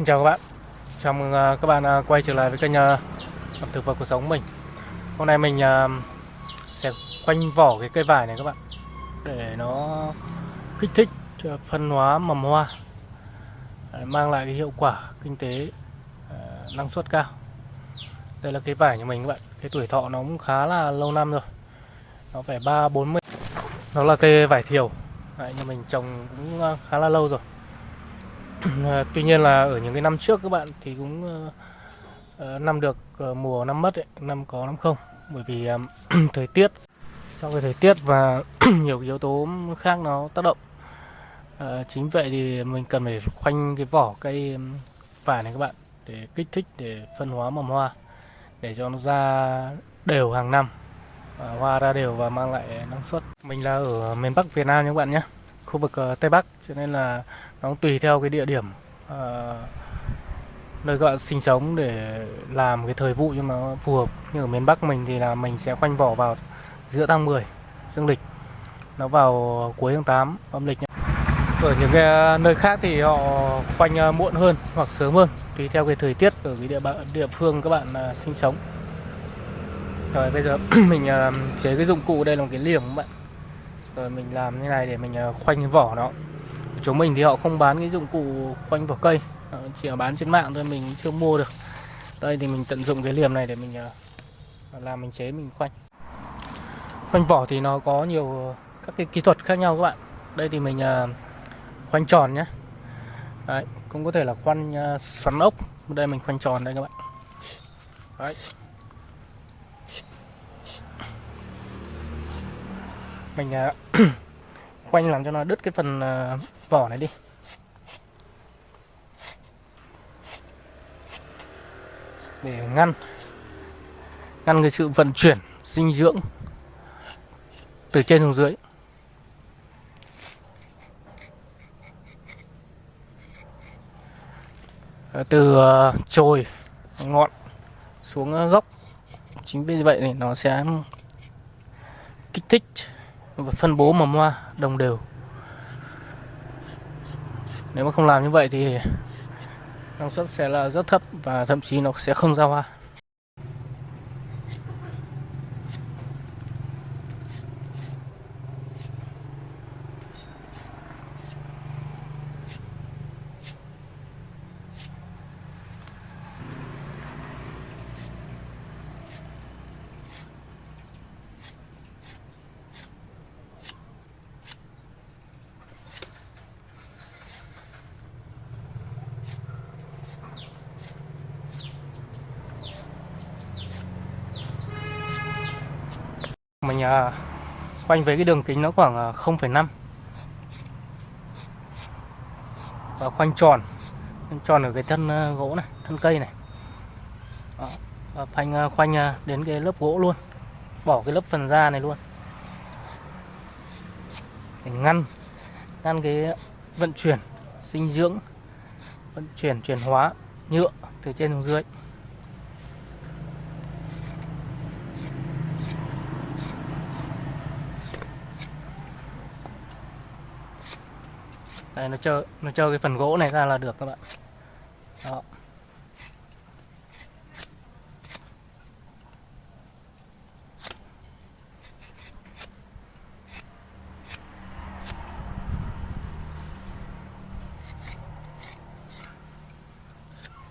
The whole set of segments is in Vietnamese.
Xin chào các bạn. Chào mừng à, các bạn à, quay trở lại với kênh à, ẩm thực và cuộc sống của mình. Hôm nay mình sẽ khoanh vỏ cái cây vải này các bạn Để nó kích thích phân hóa mầm hoa Mang lại cái hiệu quả kinh tế năng suất cao. Đây là cây vải của mình các bạn. Cái tuổi thọ nó cũng khá là lâu năm rồi. Nó phải 3-40 Nó là cây vải thiều. Đấy, mình trồng cũng khá là lâu rồi. Ờ, tuy nhiên là ở những cái năm trước các bạn thì cũng uh, năm được uh, mùa năm mất ấy, năm có năm không. Bởi vì thời tiết trong cái thời tiết và nhiều yếu tố khác nó tác động uh, chính vậy thì mình cần phải khoanh cái vỏ cây vải này các bạn để kích thích để phân hóa mầm hoa để cho nó ra đều hàng năm hoa ra đều và mang lại năng suất. Mình là ở miền Bắc Việt Nam nha các bạn nhé khu vực uh, Tây Bắc cho nên là nó tùy theo cái địa điểm uh, nơi các bạn sinh sống để làm cái thời vụ cho nó phù hợp. Như ở miền Bắc mình thì là mình sẽ khoanh vỏ vào giữa tháng 10 dương lịch nó vào cuối tháng 8 âm lịch nhé. ở những cái ờ, nơi khác thì họ khoanh muộn hơn hoặc sớm hơn tùy theo cái thời tiết ở cái địa bạn địa phương các bạn sinh sống. Rồi bây giờ mình chế cái dụng cụ đây là một cái liềm các bạn rồi mình làm như này để mình ờ, khoanh vỏ nó. Chúng mình thì họ không bán cái dụng cụ khoanh vỏ cây. Chỉ bán trên mạng thôi mình chưa mua được. Đây thì mình tận dụng cái liềm này để mình ờ, làm mình chế mình khoanh. Khoanh vỏ thì nó có nhiều các cái kỹ thuật khác nhau các bạn. Đây thì mình ờ, khoanh tròn nhé Đấy, cũng có thể là khoanh xoắn ốc. Đây mình khoanh tròn đây các bạn. Đấy. Mình quanh à, khoanh làm cho nó đứt cái phần à, vỏ này đi. Để ngăn ngăn cái sự vận chuyển, dinh dưỡng từ trên xuống dưới. Ờ, từ ờ, chồi, ngọn xuống ờ, gốc. Chính vì vậy thì nó sẽ kích thích và phân bố mầm hoa đồng đều. Nếu mà không làm như vậy thì năng suất sẽ là rất thấp và thậm chí nó sẽ không ra hoa. Mình à, quanh với cái đường kính nó khoảng à, 0,5 và khoanh tròn khoanh tròn ở cái thân à, gỗ này thân cây này. Đó. và phanh khoanh đến cái lớp gỗ luôn. Bỏ cái lớp phần da này luôn. Để ngăn ngăn cái vận chuyển dinh dưỡng vận chuyển chuyển hóa nhựa từ trên xuống dưới. Đây, nó chơi nó chơi cái phần gỗ này ra là được các bạn. Đó.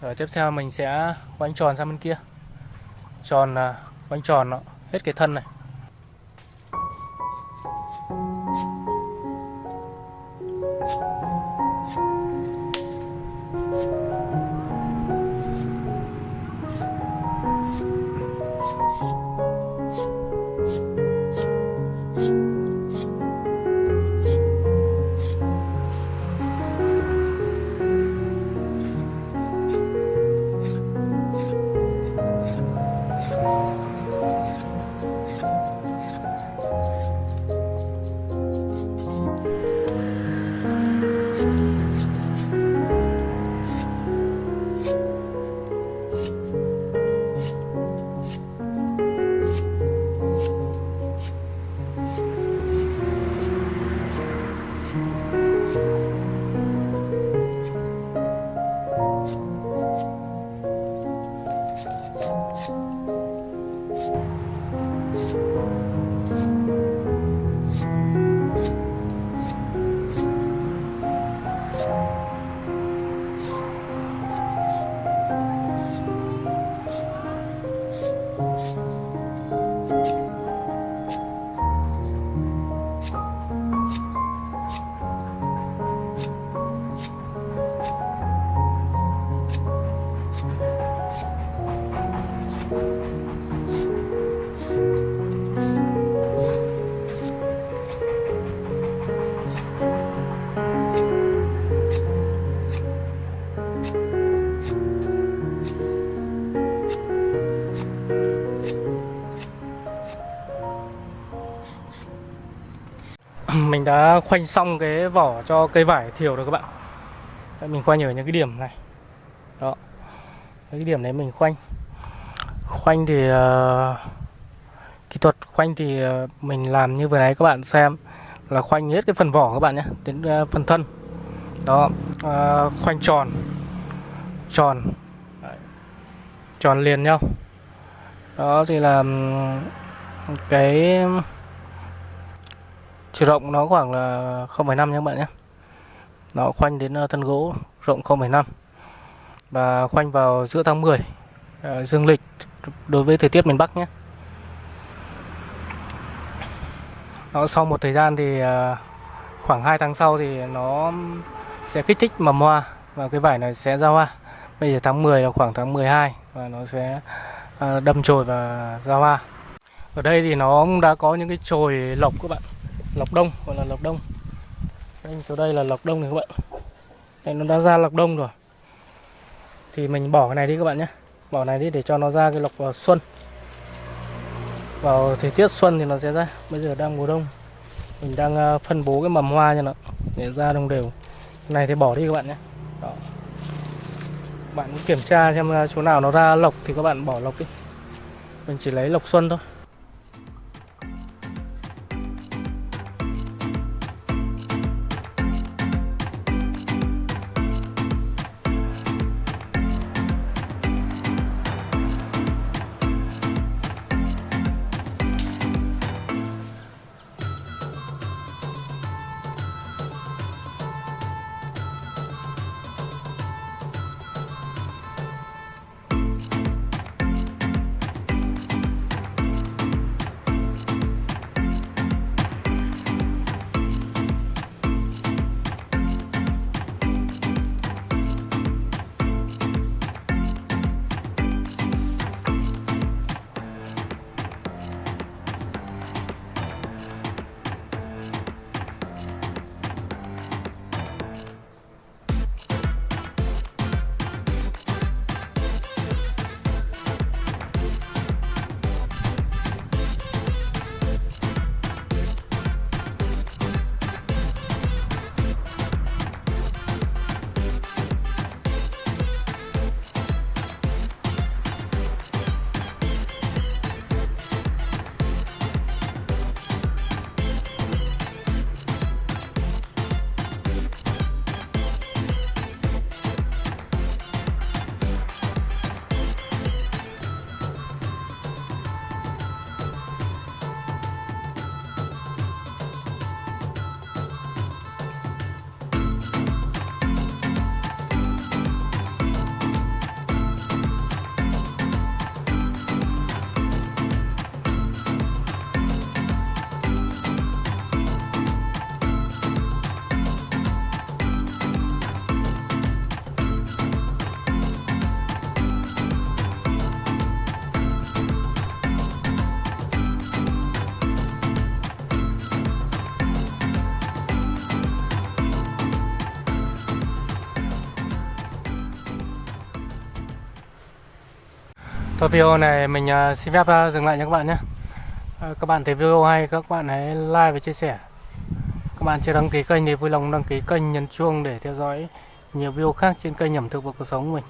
Rồi tiếp theo mình sẽ quanh tròn sang bên kia. Tròn à, quanh tròn nó hết cái thân này. Đã khoanh xong cái vỏ cho cây vải thiểu rồi các bạn. Đấy, mình khoanh ở những cái điểm này. Đó. Cái điểm đấy mình khoanh. Khoanh thì uh, kỹ thuật khoanh thì uh, mình làm như vừa nãy các bạn xem là khoanh hết cái phần vỏ các bạn nhé đến uh, phần thân. Đó. Uh, khoanh tròn. Tròn. Đấy. tròn liền nhau. Đó thì là cái chiều rộng nó khoảng là 0,5 nha các bạn nhé. Nó khoanh đến ờ, thân gỗ rộng 0,5 và khoanh vào giữa tháng 10 à, ờ, dương lịch đối với thời tiết miền Bắc nhé. Nó sau một thời gian thì à, khoảng 2 tháng sau thì nó sẽ kích thích mầm hoa và cái vải này sẽ ra hoa. Bây giờ tháng 10 là khoảng tháng 12 và nó sẽ à, đâm chồi và ra hoa. Ở đây thì nó đã có những cái chồi lộc các bạn lọc đông gọi là lọc đông. Đây, chỗ đây là lọc đông này các bạn. Đây nó đã ra lọc đông rồi. Thì mình bỏ cái này đi các bạn nhé. Bỏ này đi để cho nó ra cái lọc vào xuân. Vào thời tiết xuân thì nó sẽ ra. Bây giờ đang mùa đông. Mình đang ờ, phân bố cái mầm hoa cho nó để ra đồng đều. Cái này thì bỏ đi các bạn nhé. Đó. bạn kiểm tra xem ờ, chỗ nào nó ra lọc thì các bạn bỏ lọc đi. Mình chỉ lấy lọc xuân thôi. Thôi, video này mình à, xin phép à, dừng lại nha các bạn nhé. À, các bạn thấy video hay, các bạn hãy like và chia sẻ. Các bạn chưa đăng ký kênh thì vui lòng đăng ký kênh nhấn chuông để theo dõi nhiều video khác trên kênh ẩm thực và cuộc sống của mình.